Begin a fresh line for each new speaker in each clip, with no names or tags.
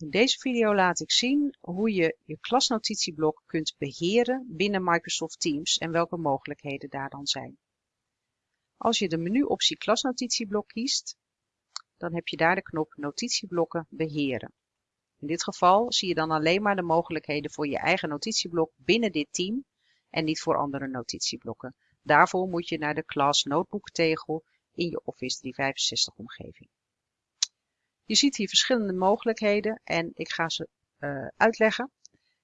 In deze video laat ik zien hoe je je klasnotitieblok kunt beheren binnen Microsoft Teams en welke mogelijkheden daar dan zijn. Als je de menuoptie klasnotitieblok kiest, dan heb je daar de knop notitieblokken beheren. In dit geval zie je dan alleen maar de mogelijkheden voor je eigen notitieblok binnen dit team en niet voor andere notitieblokken. Daarvoor moet je naar de Class Notebook tegel in je Office 365 omgeving. Je ziet hier verschillende mogelijkheden en ik ga ze uh, uitleggen.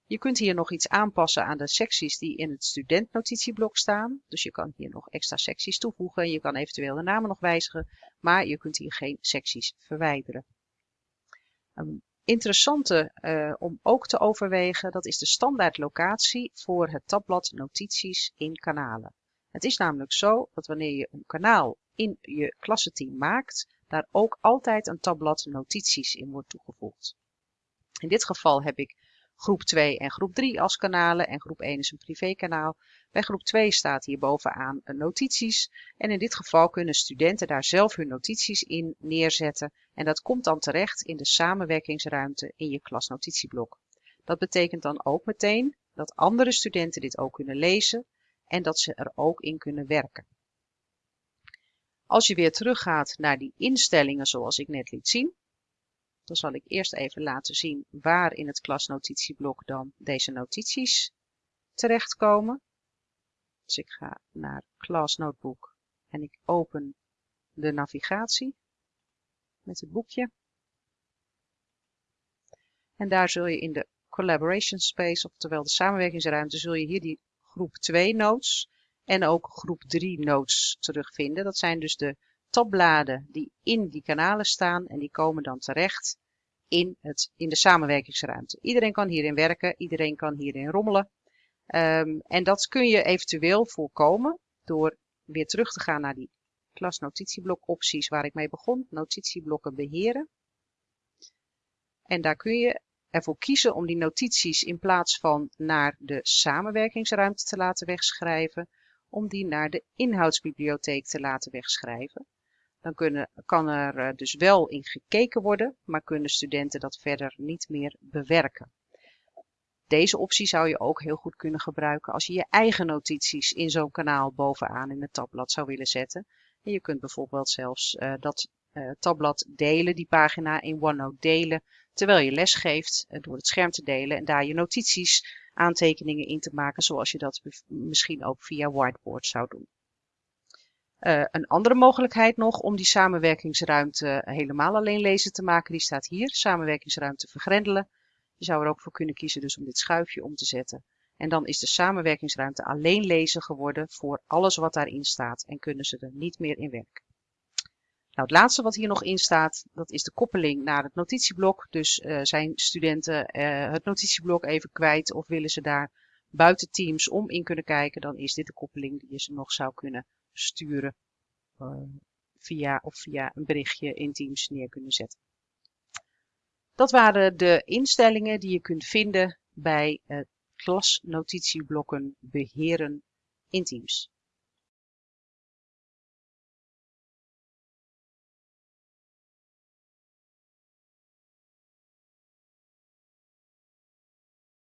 Je kunt hier nog iets aanpassen aan de secties die in het studentnotitieblok staan. Dus je kan hier nog extra secties toevoegen. Je kan eventueel de namen nog wijzigen, maar je kunt hier geen secties verwijderen. Een interessante uh, om ook te overwegen, dat is de standaard locatie voor het tabblad notities in kanalen. Het is namelijk zo dat wanneer je een kanaal in je klassenteam maakt, daar ook altijd een tabblad notities in wordt toegevoegd. In dit geval heb ik groep 2 en groep 3 als kanalen en groep 1 is een privékanaal. Bij groep 2 staat hier bovenaan notities en in dit geval kunnen studenten daar zelf hun notities in neerzetten en dat komt dan terecht in de samenwerkingsruimte in je klasnotitieblok. Dat betekent dan ook meteen dat andere studenten dit ook kunnen lezen en dat ze er ook in kunnen werken. Als je weer teruggaat naar die instellingen zoals ik net liet zien, dan zal ik eerst even laten zien waar in het klasnotitieblok dan deze notities terechtkomen. Dus ik ga naar Class Notebook en ik open de navigatie met het boekje. En daar zul je in de Collaboration Space, oftewel de samenwerkingsruimte, zul je hier die groep 2 notes en ook groep 3 notes terugvinden. Dat zijn dus de tabbladen die in die kanalen staan en die komen dan terecht in, het, in de samenwerkingsruimte. Iedereen kan hierin werken, iedereen kan hierin rommelen. Um, en dat kun je eventueel voorkomen door weer terug te gaan naar die klasnotitieblok opties waar ik mee begon. Notitieblokken beheren. En daar kun je ervoor kiezen om die notities in plaats van naar de samenwerkingsruimte te laten wegschrijven, om die naar de inhoudsbibliotheek te laten wegschrijven. Dan kunnen, kan er eh, dus wel in gekeken worden, maar kunnen studenten dat verder niet meer bewerken. Deze optie zou je ook heel goed kunnen gebruiken als je je eigen notities in zo'n kanaal bovenaan in het tabblad zou willen zetten. En je kunt bijvoorbeeld zelfs uh, dat uh, tabblad delen, die pagina in OneNote delen, terwijl je les geeft door het scherm te delen en daar je notities aantekeningen in te maken zoals je dat misschien ook via whiteboard zou doen. Uh, een andere mogelijkheid nog om die samenwerkingsruimte helemaal alleen lezen te maken, die staat hier, samenwerkingsruimte vergrendelen. Je zou er ook voor kunnen kiezen dus om dit schuifje om te zetten. En dan is de samenwerkingsruimte alleen lezen geworden voor alles wat daarin staat en kunnen ze er niet meer in werken. Nou, het laatste wat hier nog in staat, dat is de koppeling naar het notitieblok. Dus uh, zijn studenten uh, het notitieblok even kwijt of willen ze daar buiten Teams om in kunnen kijken, dan is dit de koppeling die je ze nog zou kunnen sturen uh, via of via een berichtje in Teams neer kunnen zetten. Dat waren de instellingen die je kunt vinden bij klasnotitieblokken beheren in Teams.